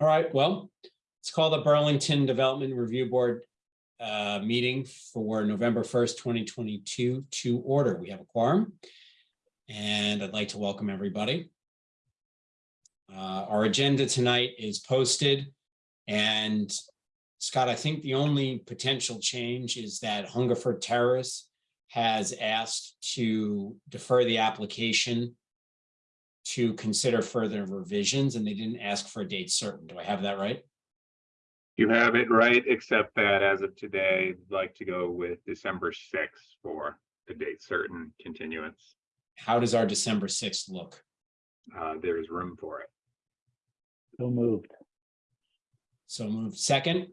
All right, well, let's call the Burlington Development Review Board uh, meeting for November 1st, 2022 to order. We have a quorum. And I'd like to welcome everybody. Uh, Our agenda tonight is posted. And Scott, I think the only potential change is that Hungerford Terrace has asked to defer the application to consider further revisions, and they didn't ask for a date certain. Do I have that right? You have it right, except that as of today, I'd like to go with December sixth for the date certain continuance. How does our December 6th look? Uh, there's room for it. So moved. So moved. second.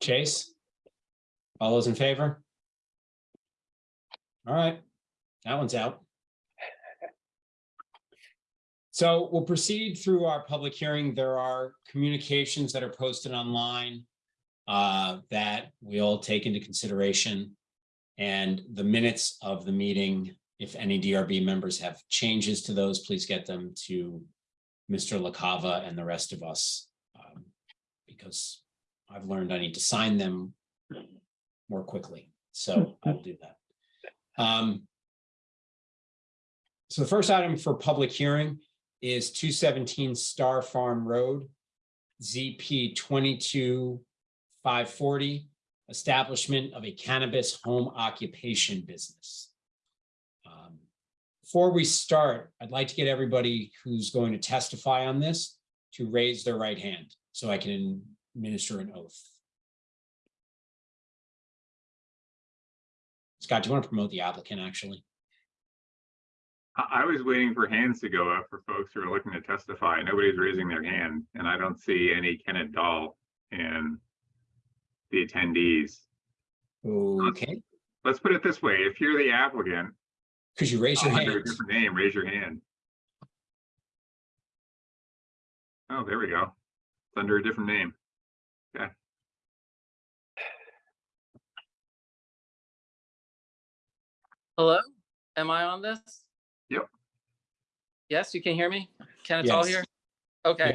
Chase? All those in favor? All right, that one's out. So we'll proceed through our public hearing. There are communications that are posted online uh, that we'll take into consideration. And the minutes of the meeting, if any DRB members have changes to those, please get them to Mr. LaCava and the rest of us. um, Because I've learned I need to sign them more quickly, so I'll do that. Um, So the first item for public hearing is two seventeen Star Farm Road, ZP twenty-two five forty, establishment of a cannabis home occupation business. Um, Before we start, I'd like to get everybody who's going to testify on this to raise their right hand so I can administer an oath. Scott, do you want to promote the applicant, actually? I, I was waiting for hands to go up for folks who are looking to testify. Nobody's raising their hand, and I don't see any Kenneth Dahl in the attendees. Okay, Let's put it this way, if you're the applicant, could you raise your hand? under a hand? different name, raise your hand. Oh, there we go. It's under a different name. Okay. Hello, am I on this? Yes, you can hear me? Can it's all Yes. here? Okay,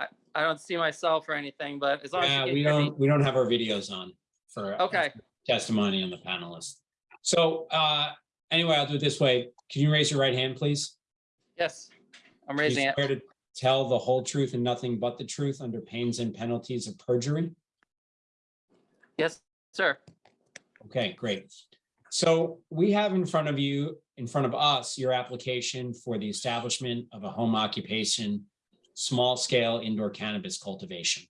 Yeah. I don't see myself or anything, but as long as Yeah, you we hear me. don't, we don't have our videos on for. Okay, Testimony on the panelists. So uh, anyway, I'll do it this way. Can you raise your right hand, please? yes, I'm raising it. to Tell the whole truth and nothing but the truth under pains and penalties of perjury? Yes, sir. Okay, great. So we have in front of you, in front of us, your application for the establishment of a home occupation, small scale indoor cannabis cultivation.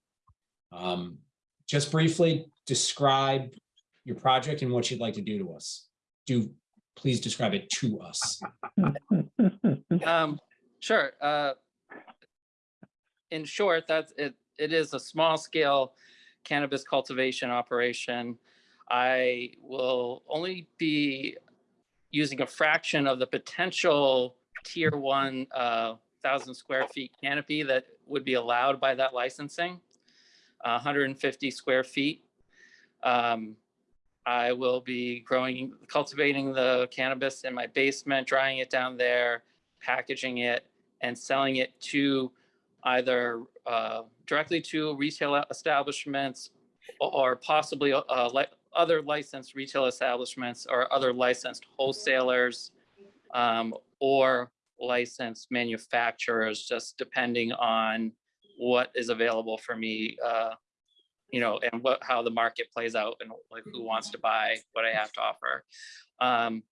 Um, Just briefly describe your project and what you'd like to do to us. Do, please describe it to us. Um, sure. Uh, in short, that's it. It is a small scale cannabis cultivation operation. I will only be using a fraction of the potential tier one uh, thousand square feet canopy that would be allowed by that licensing, uh, 150 square feet. Um, I will be growing, cultivating the cannabis in my basement, drying it down there, packaging it and selling it to either uh, directly to retail establishments or possibly uh, other licensed retail establishments or other licensed wholesalers um, or licensed manufacturers, just depending on what is available for me, uh, you know, and what, how the market plays out and like who wants to buy what I have to offer. Um,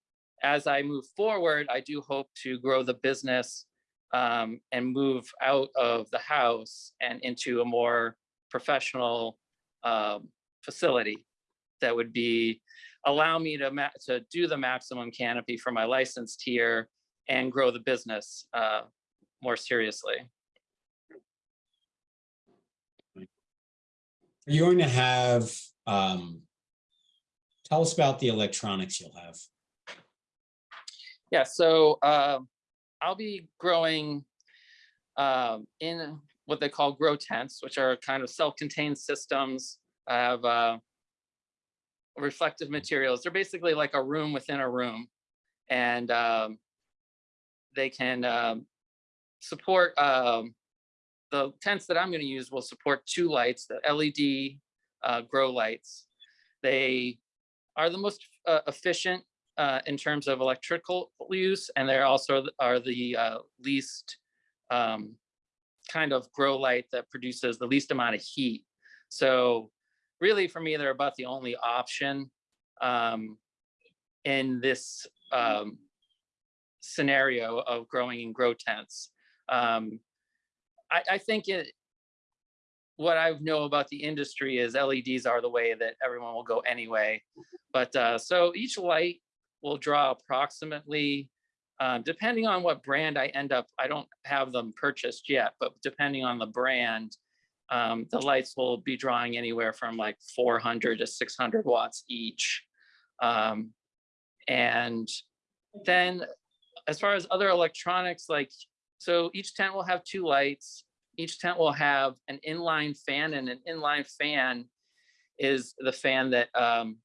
as I move forward, I do hope to grow the business um, and move out of the house and into a more professional um, facility that would be allow me to to do the maximum canopy for my licensed tier and grow the business uh, more seriously. Are you going to have, um, tell us about the electronics you'll have. Yeah, so uh, I'll be growing um, in what they call grow tents, which are kind of self-contained systems. I have uh, reflective materials. They're basically like a room within a room. And um, they can um, support um, the tents that I'm gonna use will support two lights, the LED uh, grow lights. They are the most uh, efficient uh, in terms of electrical use, and they're also are the uh, least um, kind of grow light that produces the least amount of heat. So really, for me, they're about the only option um, in this um, scenario of growing in grow tents. Um, I, I think it, what I know about the industry is LEDs are the way that everyone will go anyway. But uh, so each light will draw approximately, uh, depending on what brand I end up, I don't have them purchased yet, but depending on the brand, um, the lights will be drawing anywhere from like 400 to 600 watts each. Um, and then as far as other electronics, like, so each tent will have two lights. Each tent will have an inline fan and an inline fan is the fan that um,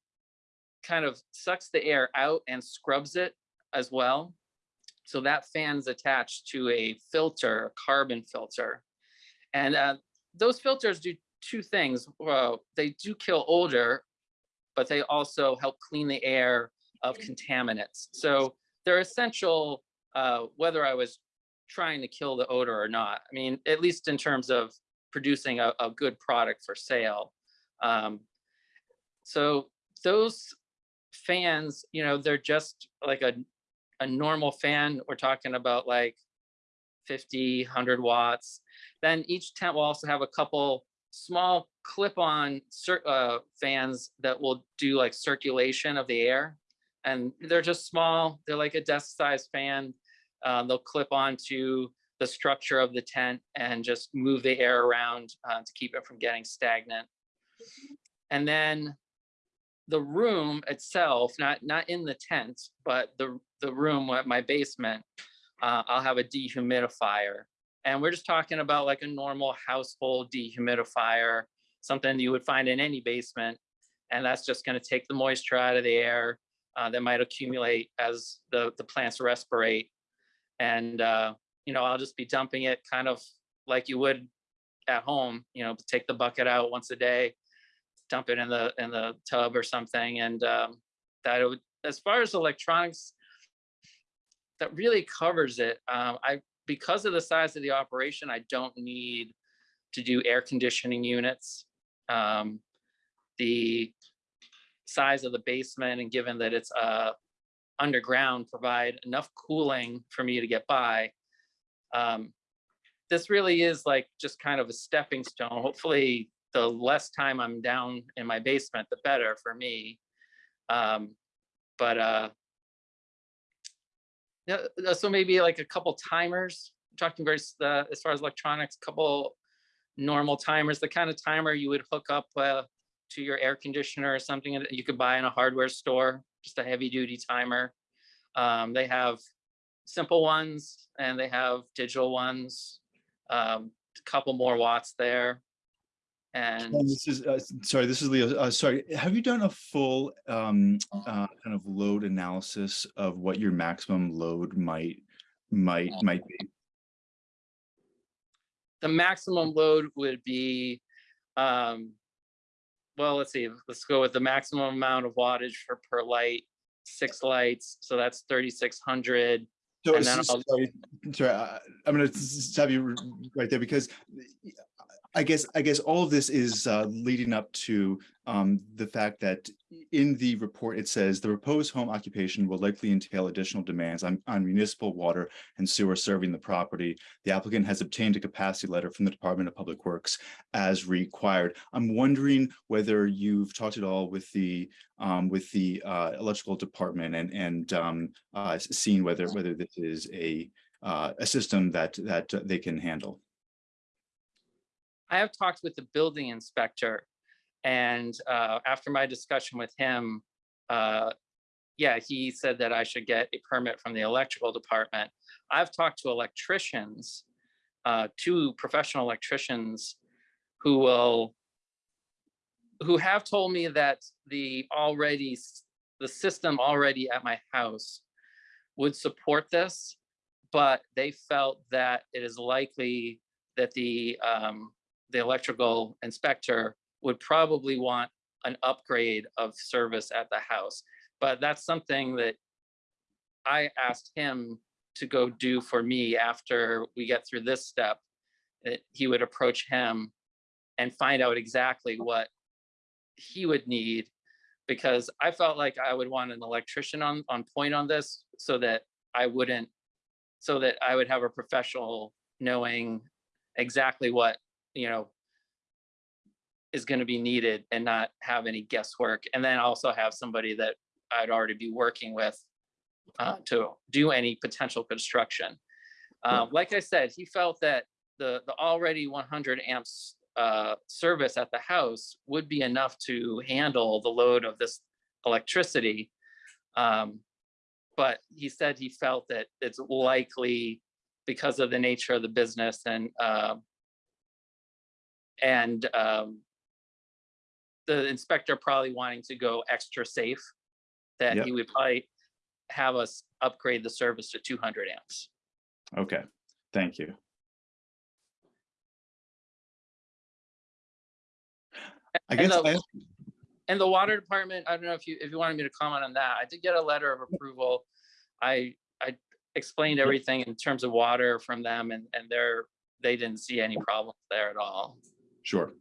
kind of sucks the air out and scrubs it as well. So that fan's attached to a filter, a carbon filter. And uh, those filters do two things. Well, they do kill odor, but they also help clean the air of contaminants. So they're essential uh, whether I was trying to kill the odor or not. I mean, at least in terms of producing a, a good product for sale. Um, so those fans, you know, they're just like a, a normal fan. We're talking about like 50, 100 watts. Then each tent will also have a couple small clip-on uh, fans that will do like circulation of the air. And they're just small, they're like a desk-sized fan. Uh, they'll clip onto the structure of the tent and just move the air around uh, to keep it from getting stagnant. And then the room itself, not not in the tent, but the the room at my basement, uh, I'll have a dehumidifier. And we're just talking about like a normal household dehumidifier, something you would find in any basement. And that's just going to take the moisture out of the air uh, that might accumulate as the, the plants respirate. And, uh, you know, I'll just be dumping it kind of like you would at home, you know, take the bucket out once a day, dump it in the in the tub or something. And um, that would, as far as electronics, that really covers it. Um, I because of the size of the operation, I don't need to do air conditioning units. Um, the size of the basement and given that it's uh, underground provide enough cooling for me to get by. Um, this really is like just kind of a stepping stone. Hopefully the less time I'm down in my basement, the better for me. Um, but uh, yeah, uh, so maybe like a couple timers, talking very, uh, as far as electronics, a couple normal timers, the kind of timer you would hook up uh, to your air conditioner or something that you could buy in a hardware store, just a heavy duty timer. Um, they have simple ones and they have digital ones, um, a couple more watts there. And this is, uh, sorry, this is Leo. Uh, sorry, have you done a full um, uh, kind of load analysis of what your maximum load might might might be? the maximum load would be, um, well, let's see, let's go with the maximum amount of wattage for per light, six lights, so that's thirty-six hundred. So, And then s- I'll- sorry, sorry, I'm gonna s- s- stop you right there because I guess, I guess all of this is uh, leading up to um, the fact that in the report, it says the proposed home occupation will likely entail additional demands on, on municipal water and sewer serving the property. The applicant has obtained a capacity letter from the Department of Public Works as required. I'm wondering whether you've talked at all with the um, with the uh, electrical department and and um, uh, s- seeing whether whether this is a uh, a system that that they can handle. I have talked with the building inspector and uh, after my discussion with him, uh, yeah, he said that I should get a permit from the electrical department. I've talked to electricians, uh, two professional electricians who will, who have told me that the already, the system already at my house would support this, but they felt that it is likely that the, um, the electrical inspector would probably want an upgrade of service at the house. But that's something that I asked him to go do for me after we get through this step. That he would approach him and find out exactly what he would need. Because I felt like I would want an electrician on, on point on this so that I wouldn't, so that I would have a professional knowing exactly what, you know, is going to be needed and not have any guesswork. And then also have somebody that I'd already be working with uh, to do any potential construction. Um, like I said, he felt that the, the already one hundred amps uh, service at the house would be enough to handle the load of this electricity. Um, but he said he felt that it's likely because of the nature of the business and uh, and um, the inspector probably wanting to go extra safe, that Yep. he would probably have us upgrade the service to two hundred amps. Okay, thank you. I And guess, the- I- And the water department, I don't know if you, if you wanted me to comment on that, I did get a letter of approval. I, I explained everything in terms of water from them and, and they're, they didn't see any problems there at all. Sure.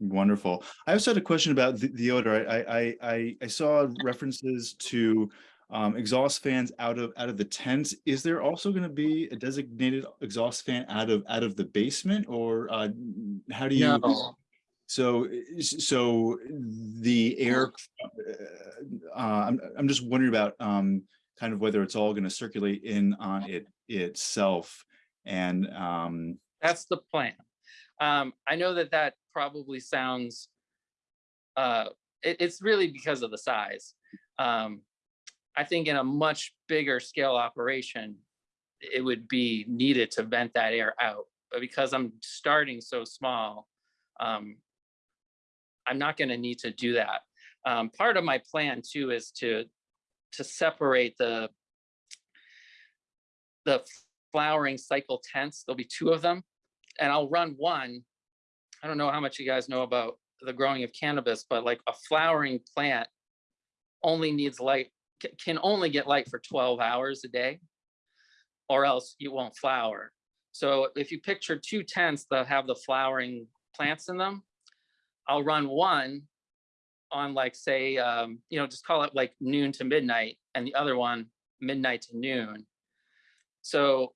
Wonderful. I also had a question about the, the odor. I, I, I, I saw references to um, exhaust fans out of, out of the tents. Is there also going to be a designated exhaust fan out of, out of the basement or uh, how do you? No, So, so the air, uh, I'm, I'm just wondering about, um, kind of whether it's all gonna circulate in on it itself. And, um, that's the plan. Um, I know that that probably sounds, uh, it, it's really because of the size. Um, I think in a much bigger scale operation, it would be needed to vent that air out. But because I'm starting so small, um, I'm not gonna need to do that. Um, part of my plan too is to, to separate the the flowering cycle tents. There'll be two of them and I'll run one. I don't know how much you guys know about the growing of cannabis, but like a flowering plant only needs light, can only get light for 12 hours a day or else you won't flower. So if you picture two tents that have the flowering plants in them, I'll run one on like, say, um, you know, just call it like noon to midnight and the other one midnight to noon. So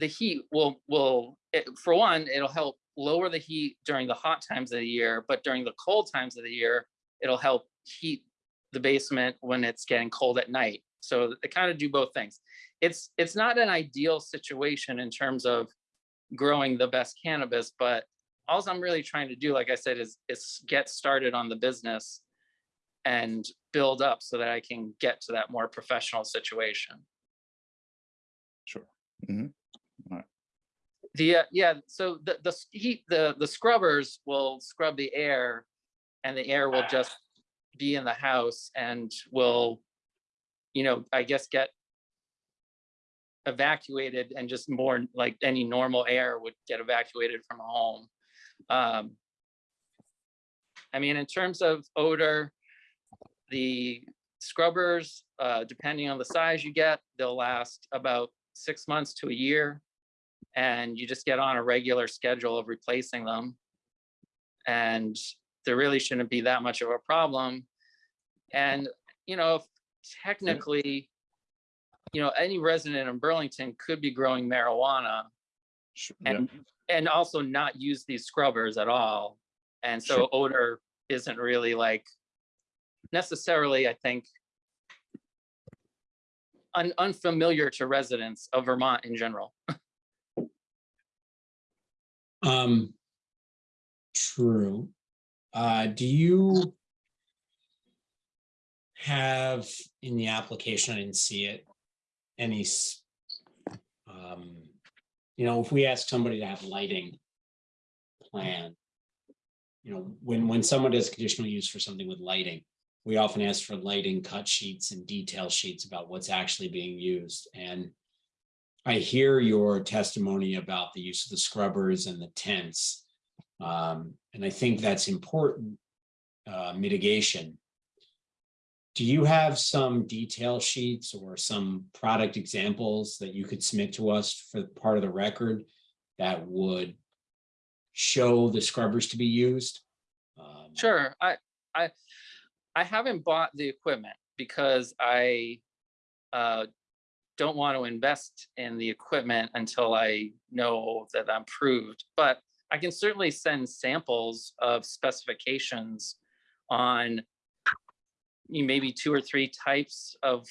the heat will, will, it- for one, it'll help lower the heat during the hot times of the year, but during the cold times of the year, it'll help heat the basement when it's getting cold at night. So they kind of do both things. It's, it's not an ideal situation in terms of growing the best cannabis, but alls I'm really trying to do, like I said, is, is get started on the business and build up so that I can get to that more professional situation. sure. Mm-hmm. The, uh, yeah, so the, the heat, the, the scrubbers will scrub the air and the air will just be in the house and will, you know, I guess get evacuated and just more like any normal air would get evacuated from a home. Um, I mean, in terms of odor, the scrubbers, uh, depending on the size you get, they'll last about six months to a year and you just get on a regular schedule of replacing them. And there really shouldn't be that much of a problem. And, you know, if technically, you know, any resident in Burlington could be growing marijuana Sure, yeah. and, and also not use these scrubbers at all. And so Sure. odor isn't really like necessarily, I think, un- unfamiliar to residents of Vermont in general. Um, true. Uh, do you have in the application, I didn't see it, any, um, you know, if we ask somebody to have lighting plan, you know, when, when someone does conditional use for something with lighting, we often ask for lighting cut sheets and detail sheets about what's actually being used and I hear your testimony about the use of the scrubbers and the tents. Um, and I think that's important uh, mitigation. Do you have some detail sheets or some product examples that you could submit to us for part of the record that would show the scrubbers to be used? Um, Sure, I, I, I haven't bought the equipment because I uh, don't want to invest in the equipment until I know that I'm proved, but I can certainly send samples of specifications on maybe two or three types of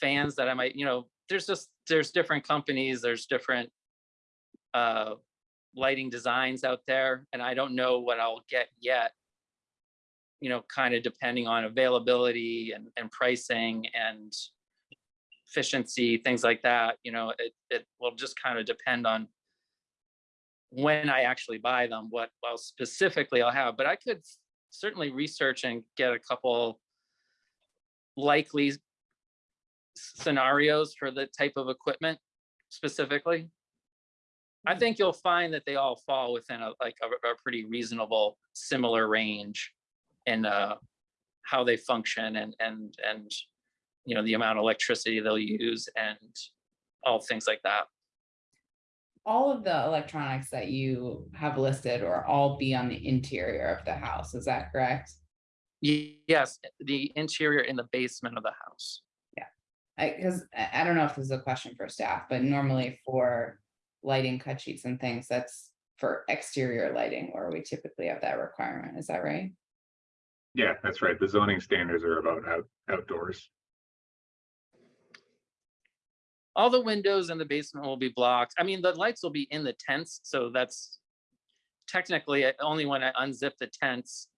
fans that I might, you know, there's just, there's different companies, there's different uh, lighting designs out there, and I don't know what I'll get yet you know, kind of depending on availability and, and pricing and efficiency, things like that, you know, it, it will just kind of depend on when I actually buy them, what, well, specifically I'll have, but I could certainly research and get a couple likely scenarios for the type of equipment specifically. I think you'll find that they all fall within a, like a, a pretty reasonable, similar range in uh, how they function and, and, and, you know, the amount of electricity they'll use and all things like that. all of the electronics that you have listed or all be on the interior of the house, is that correct? Yes, the interior in the basement of the house. I, because I, I don't know if this is a question for staff, but normally for lighting cut sheets and things, that's for exterior lighting, or we typically have that requirement, is that right? Yeah, that's right. The zoning standards are about out, outdoors. All the windows in the basement will be blocked. I mean, the lights will be in the tents, so that's technically uh, only when I unzip the tents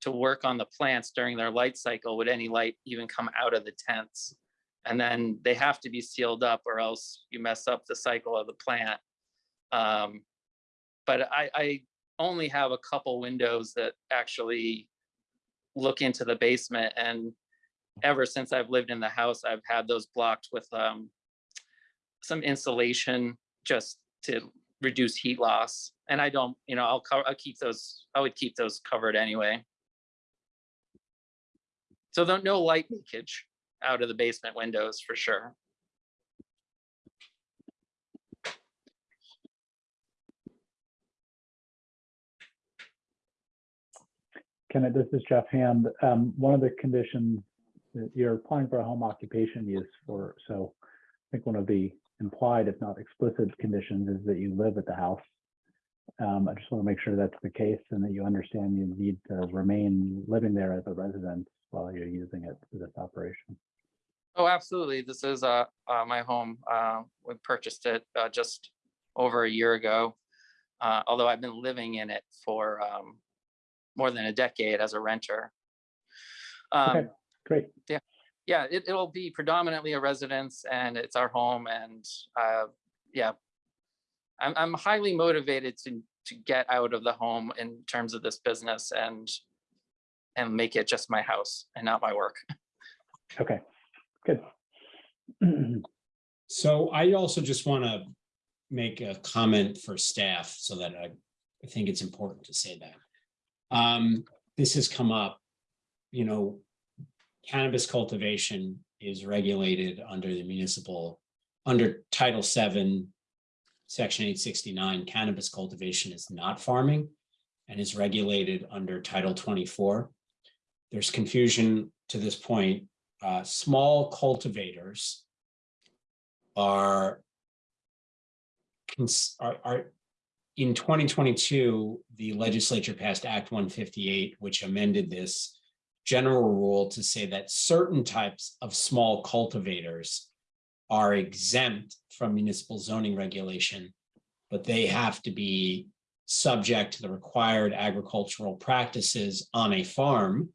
to work on the plants during their light cycle would any light even come out of the tents. And then they have to be sealed up or else you mess up the cycle of the plant. Um, But I, I only have a couple windows that actually look into the basement and ever since I've lived in the house, I've had those blocked with um, some insulation just to reduce heat loss. And I don't, you know, I'll I'll keep those, I would keep those covered anyway. So there no light leakage out of the basement windows for sure. Kenneth, this is Jeff Hand. Um, one of the conditions that you're applying for a home occupation use for, so I think one of the implied, if not explicit conditions is that you live at the house. Um, I just want to make sure that's the case and that you understand you need to remain living there as a resident while you're using it for this operation. Oh, absolutely. This is uh, uh, my home. Uh, we purchased it uh, just over a year ago. Uh, although I've been living in it for um, more than a decade as a renter. Okay, Um, great. yeah, it, it'll be predominantly a residence and it's our home and, uh, yeah. I'm, I'm highly motivated to, to get out of the home in terms of this business and, and make it just my house and not my work. Okay, good. So I also just want to make a comment for staff so that I, I think it's important to say that. Um, this has come up, you know, cannabis cultivation is regulated under the municipal, under Title VII, Section eight sixty-nine, cannabis cultivation is not farming and is regulated under Title twenty-four. There's confusion to this point. Uh, small cultivators are are, are in twenty twenty-two, the legislature passed Act one fifty-eight, which amended this general rule to say that certain types of small cultivators are exempt from municipal zoning regulation, but they have to be subject to the required agricultural practices on a farm.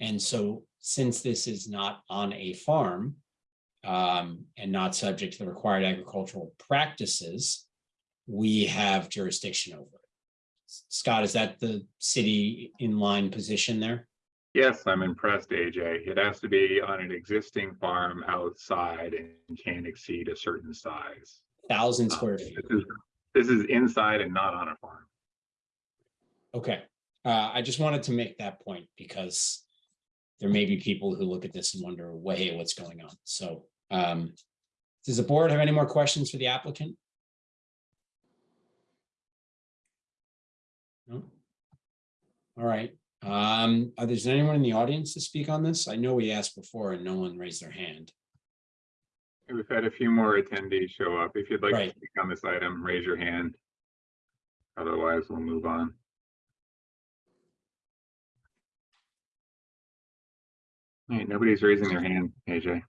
And so since this is not on a farm, um, and not subject to the required agricultural practices, we have jurisdiction over it. Scott, is that the city in line position there? Yes, I'm impressed, AJ. It has to be on an existing farm outside and can't exceed a certain size. thousand square feet. This is, this is inside and not on a farm. Okay, uh, I just wanted to make that point because there may be people who look at this and wonder, way, what's going on? So, um, does the board have any more questions for the applicant? No? All right, um, are there anyone in the audience to speak on this? I know we asked before and no one raised their hand. We've had a few more attendees show up. If you'd like Right. to speak on this item, raise your hand. Otherwise, we'll move on. Hey, nobody's raising their hand, AJ.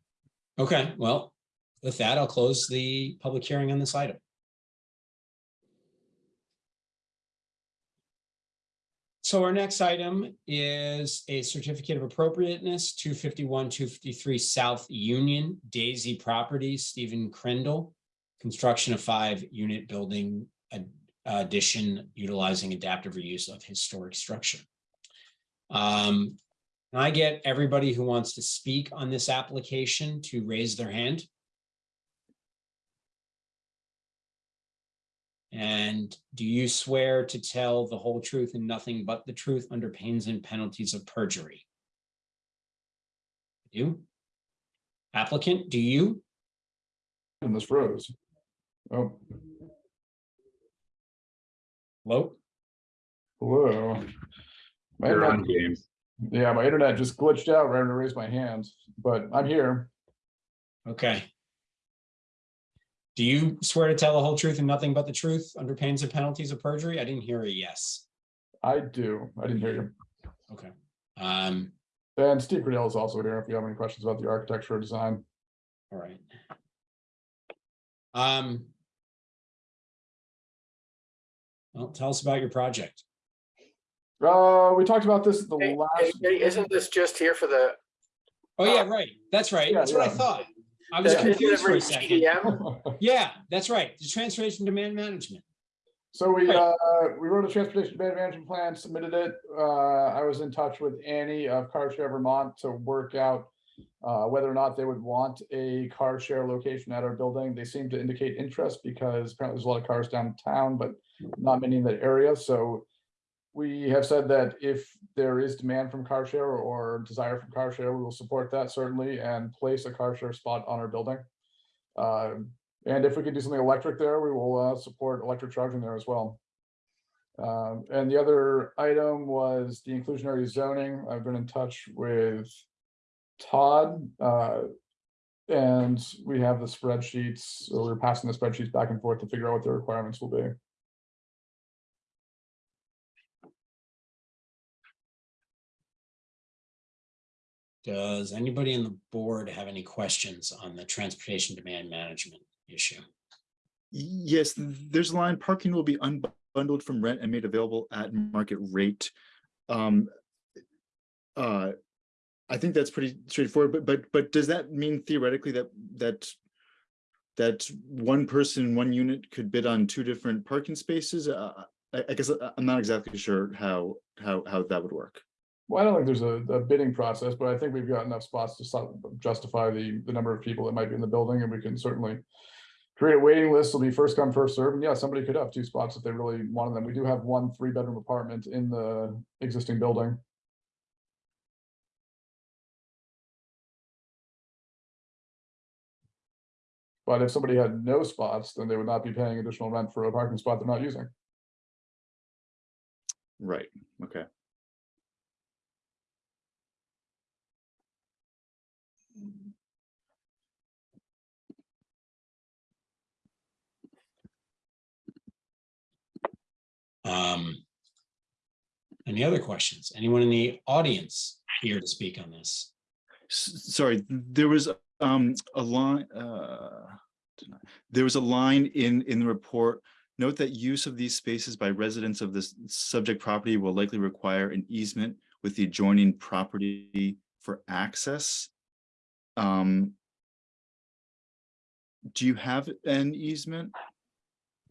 Okay, well, with that, I'll close the public hearing on this item. So our next item is a certificate of appropriateness, two fifty-one, two fifty-three South Union Daisy Properties, Stephen Crendel. Construction of five-unit building ad- addition utilizing adaptive reuse of historic structure. Um, can I get everybody who wants to speak on this application to raise their hand? And do you swear to tell the whole truth and nothing but the truth under pains and penalties of perjury? You? Applicant, do you? And this froze. Oh, Hello? hello. My You're on, internet, James. yeah, my internet just glitched out right when I raised my hand, but I'm here. Okay. Do you swear to tell the whole truth and nothing but the truth under pains and penalties of perjury? I didn't hear a yes. I do. I didn't hear you. Okay. Um, And Steve Cradell is also here if you have any questions about the architecture or design. all right. Um. Well, tell us about your project. Uh, we talked about this the Hey, last. hey, Isn't this just here for the? Oh, yeah, right. That's right. Yeah, That's what I thought. I was the confused for a second. TDM? Yeah, that's right. The transportation demand management. So we, Right. uh, we wrote a transportation demand management plan, submitted it. Uh, I was in touch with Annie of Car Share Vermont to work out uh, whether or not they would want a car share location at our building. They seem to indicate interest because apparently there's a lot of cars downtown, but not many in that area. So we have said that if there is demand from car share or desire from car share, we will support that certainly and place a car share spot on our building. Um, and if we could do something electric there, we will uh, support electric charging there as well. Um, and the other item was the inclusionary zoning. I've been in touch with Todd. uh, And we have the spreadsheets, we're passing the spreadsheets back and forth to figure out what the requirements will be. Does anybody in the board have any questions on the transportation demand management issue? Yes, there's a line, parking will be unbundled from rent and made available at market rate. Um, uh, I think that's pretty straightforward, but, but, but does that mean theoretically that, that that one person, one unit could bid on two different parking spaces? Uh, I, I guess I- I'm not exactly sure how, how, how that would work. Well, I don't think there's a, a bidding process, but I think we've got enough spots to justify the, the number of people that might be in the building, and we can certainly create a waiting list, It'll be first come, first served, and yeah, somebody could have two spots if they really wanted them. We do have one three-bedroom apartment in the existing building. But if somebody had no spots, then they would not be paying additional rent for a parking spot they're not using. Right, okay. Um. Any other questions? Anyone in the audience here to speak on this? Sorry, there was um a line, uh. There was a line in in the report. Note that use of these spaces by residents of this subject property will likely require an easement with the adjoining property for access. Um. Do you have an easement?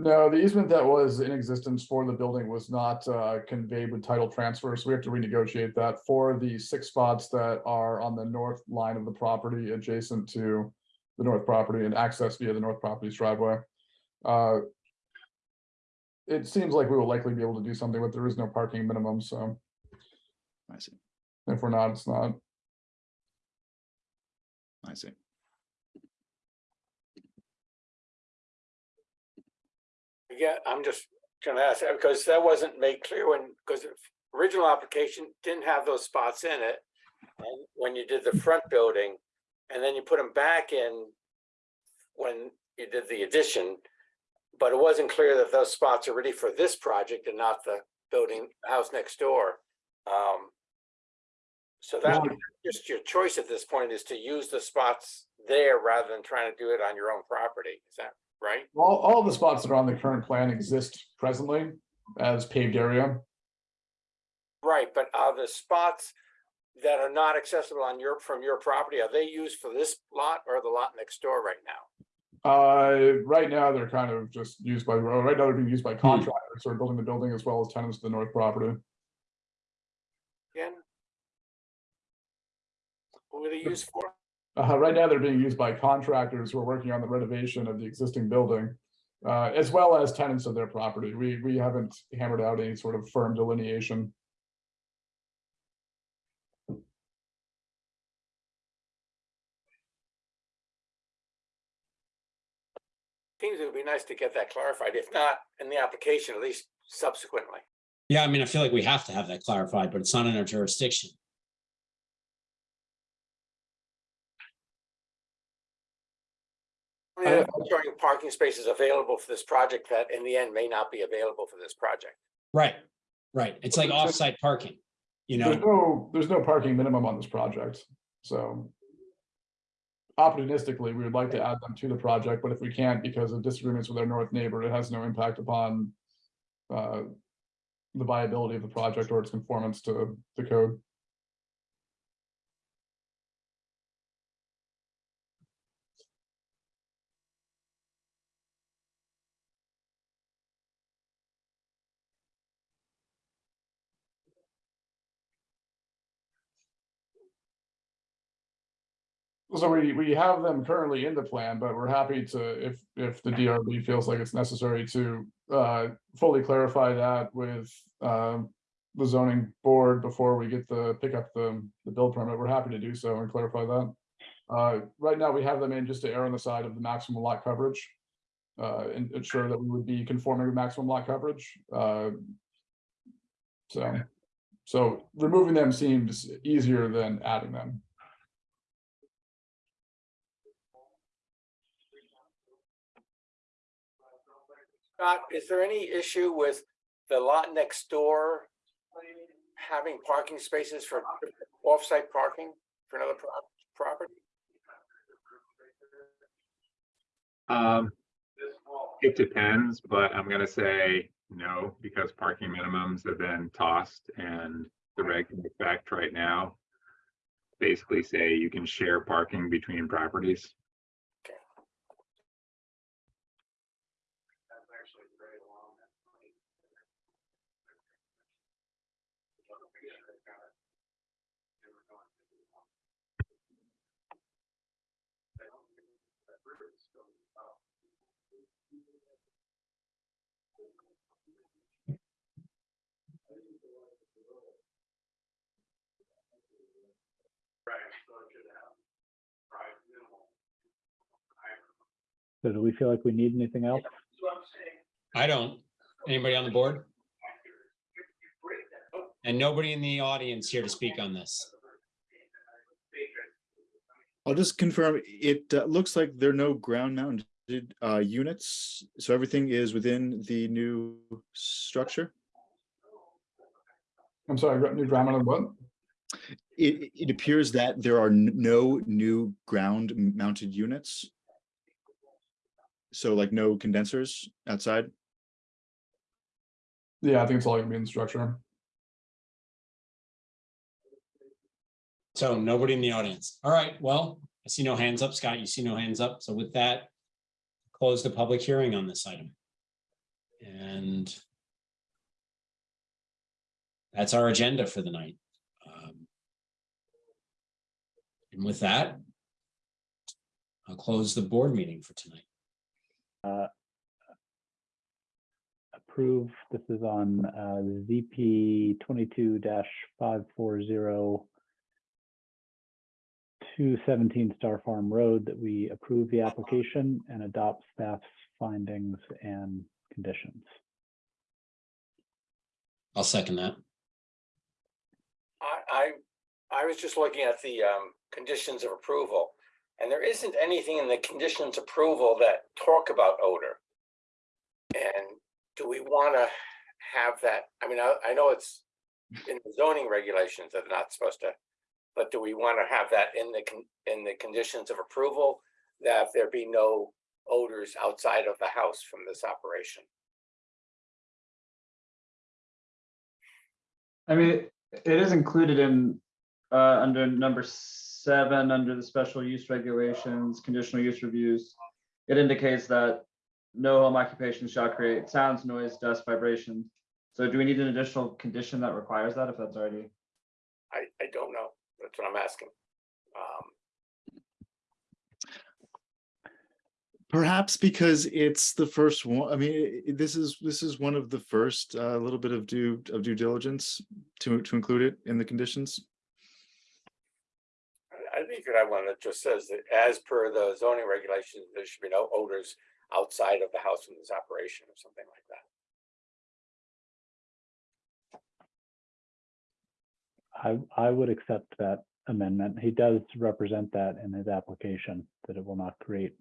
No, the easement that was in existence for the building was not uh, conveyed with title transfer, so we have to renegotiate that for the six spots that are on the north line of the property adjacent to the north property and access via the north property's driveway. Uh, It seems like we will likely be able to do something, but there is no parking minimum, so I see, if we're not, it's not. I see. Yeah, I'm just gonna ask, that because that wasn't made clear when, because the original application didn't have those spots in it. And when you did the front building, and then you put them back in when you did the addition. But it wasn't clear that those spots are ready for this project and not the building, house next door. Um. So that, Well- just your choice at this point is to use the spots there rather than trying to do it on your own property, is that right? All, all the spots that are on the current plan exist presently as paved area. Right, but are the spots that are not accessible on your, from your property, are they used for this lot or the lot next door right now? Uh, right now, they're kind of just used by, right now they're being used by contractors who are building the building as well as tenants to the north property. Again? What were they used for? Uh, right now, they're being used by contractors who are working on the renovation of the existing building. Uh, as well as tenants of their property. We, we haven't hammered out any sort of firm delineation. Seems it would be nice to get that clarified, if not in the application, at least subsequently. Yeah, I mean, I feel like we have to have that clarified, but it's not in our jurisdiction. Yeah, Showing parking spaces available for this project that in the end may not be available for this project. Right, right. It's like off-site parking, you know? There's know? no, there's no parking minimum on this project, so. Opportunistically, we would like to add them to the project, but if we can't because of disagreements with our north neighbor, it has no impact upon. Uh, the viability of the project or its conformance to the code. So we, we have them currently in the plan, but we're happy to, if, if the DRB feels like it's necessary to, uh, fully clarify that with, um. The zoning board before we get the, pick up the, the build permit, we're happy to do so and clarify that. Uh, right now, we have them in just to err on the side of the maximum lot coverage. Uh, and ensure that we would be conforming with maximum lot coverage, uh. So, so removing them seems easier than adding them. Scott, is there any issue with the lot next door? Having parking spaces for off-site parking for another pro- property? Um, it depends, but I'm gonna say no, because parking minimums have been tossed and the reg in effect right now. Basically say you can share parking between properties. So do we feel like we need anything else? I don't. Anybody on the board? And nobody in the audience here to speak on this. I'll just confirm, it uh, looks like there are no ground mounted uh, units, so everything is within the new structure. I'm sorry, gra- new grammar on what? It, it appears that there are no new ground mounted units. So like no condensers outside. Yeah, I think it's all gonna be in the structure. So nobody in the audience. All right, well, I see no hands up. Scott, you see no hands up. So with that, close the public hearing on this item. And that's our agenda for the night. Um, And with that, I'll close the board meeting for tonight. Uh, approve, this is on uh, ZP twenty-two five four zero 217 Star Farm Road, that we approve the application and adopt staff's findings and conditions. I'll second that. I, was just looking at the, um, conditions of approval. And there isn't anything in the conditions approval that talk about odor. And do we want to have that? I mean, I, I know it's in the zoning regulations that they're not supposed to. But do we want to have that in the, in the conditions of approval? That there be no odors outside of the house from this operation? I mean, it is included in, uh, under number seven, under the special use regulations, conditional use reviews. It indicates that no home occupation shall create sounds, noise, dust, vibration. So do we need an additional condition that requires that if that's already? I, I don't know. That's what I'm asking. Um, Perhaps because it's the first one, I mean, i- i- this is, this is one of the first, uh, little bit of due, of due diligence to, to include it in the conditions. I- I think you could have one that just says that as per the zoning regulations, there should be no odors outside of the house from this operation or something like that. I, I would accept that amendment. He does represent that in his application, that it will not create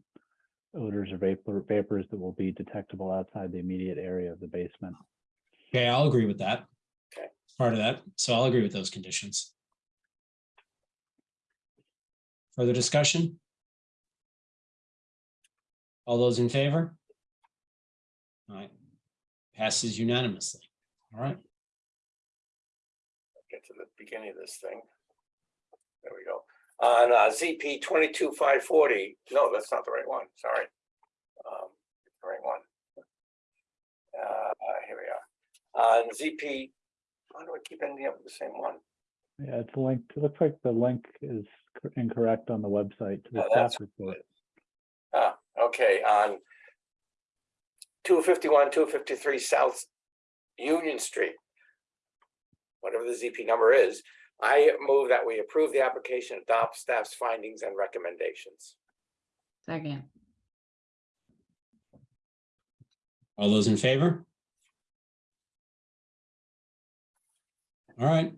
odors or vapor, vapors that will be detectable outside the immediate area of the basement. Okay, I'll agree with that. Okay. Part of that, so I'll agree with those conditions. Further discussion? All those in favor? All right, passes unanimously. All right, Get to the beginning of this thing. There we go. On uh, ZP twenty-two five forty, no, that's not the right one, sorry. Um, the Right one. Uh, here we are. On ZP, why do I keep ending up with the same one? Yeah, it's linked, it looks like the link is cor- incorrect on the website to the Oh, staff that's report. Ah, okay, on two fifty-one, two fifty-three South Union Street. Whatever the ZP number is, I move that we approve the application, adopt staff's findings and recommendations. Second, all those in favor? All right,